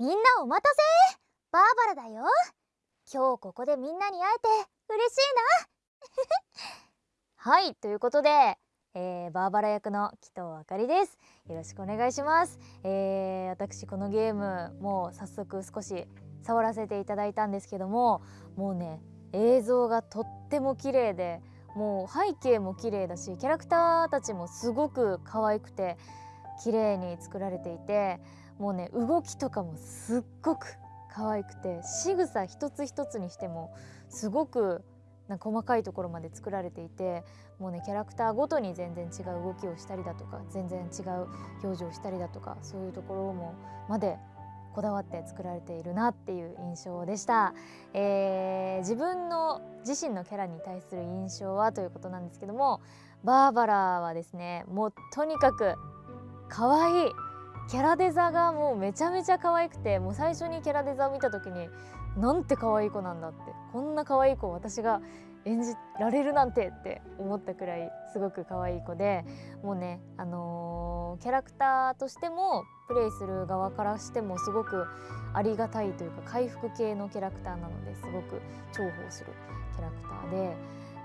みんなお待たせバーバラだよ。今日ここでみんなに会えて嬉しいな。はいということで、えー、バーバラ役の紀藤あかりです。よろしくお願いします、えー、私このゲームもう早速少し触らせていただいたんですけどももうね映像がとっても綺麗でもう背景も綺麗だしキャラクターたちもすごく可愛くて綺麗に作られていてもうね動きとかもすっごく可愛くて仕草一つ一つにしてもすごくな細かいところまで作られていてもうねキャラクターごとに全然違う動きをしたりだとか全然違う表情をしたりだとかそういうところもまでこだわって作られているなっていう印象でした、えー、自分の自身のキャラに対する印象はということなんですけどもバーバラはですねもうとにかく可愛い。キャラデザがもうめちゃめちゃ可愛くてもう最初にキャラデザを見た時になんて可愛い子なんだってこんな可愛い子私が演じられるなんてって思ったくらいすごく可愛い子でもうねあのー、キャラクターとしてもプレイする側からしてもすごくありがたいというか回復系のキャラクターなのですごく重宝するキャラクターで、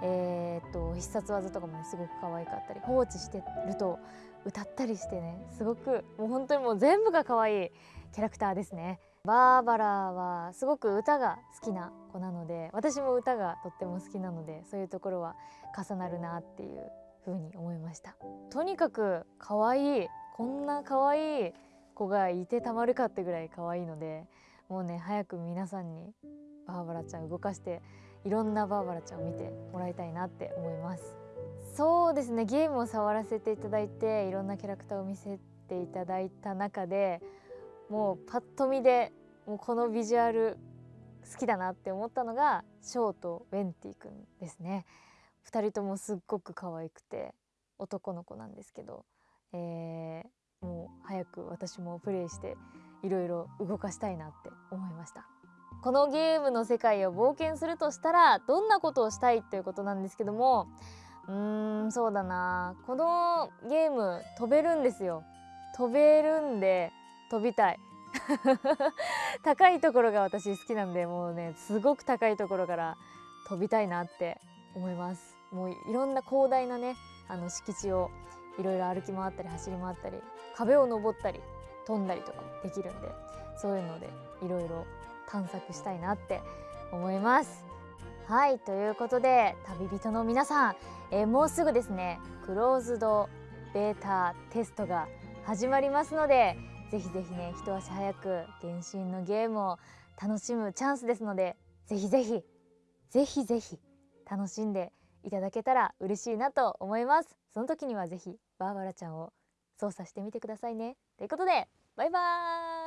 えー、っと必殺技とかもねすごく可愛かったり放置してると歌ったりしてねすごくもう本当にもう全部が可愛いキャラクターですね。バーバラはすごく歌が好きな子なので私も歌がとっても好きなのでそういうところは重なるなっていう風に思いましたとにかく可愛いこんな可愛い子がいてたまるかってぐらい可愛いのでもうね早く皆さんにバーバラちゃん動かしていろんなバーバラちゃんを見てもらいたいなって思いますそうですね。ゲームを触らせていただいていろんなキャラクターを見せていただいた中でもうパッと見でもうこのビジュアル好きだなって思ったのがショーとウェンティ君ですね。2人ともすっごく可愛くて男の子なんですけど、えー、もう早く私もプレイしていろいろ動かしたいなって思いました。このゲームの世界を冒険するとしたらどんなことをしたいということなんですけどもうーんそうだな。このゲーム飛べるんですよ。飛べるんで飛びたい。高いところが私好きなんでもうねすごく高いところから飛びたいなって思います。もういろんな広大なねあの敷地をいろいろ歩き回ったり走り回ったり壁を登ったり飛んだりとかできるんでそういうのでいろいろ探索したいなって思います。はいということで旅人の皆さん、えー、もうすぐですねクローズドベータテストが始まりますのでぜひぜひね一足早く原神のゲームを楽しむチャンスですのでぜひぜひぜひぜひ楽しんでいただけたら嬉しいなと思います。その時にはぜひバーバラちゃんを操作してみてくださいね。ということでバイバーイ。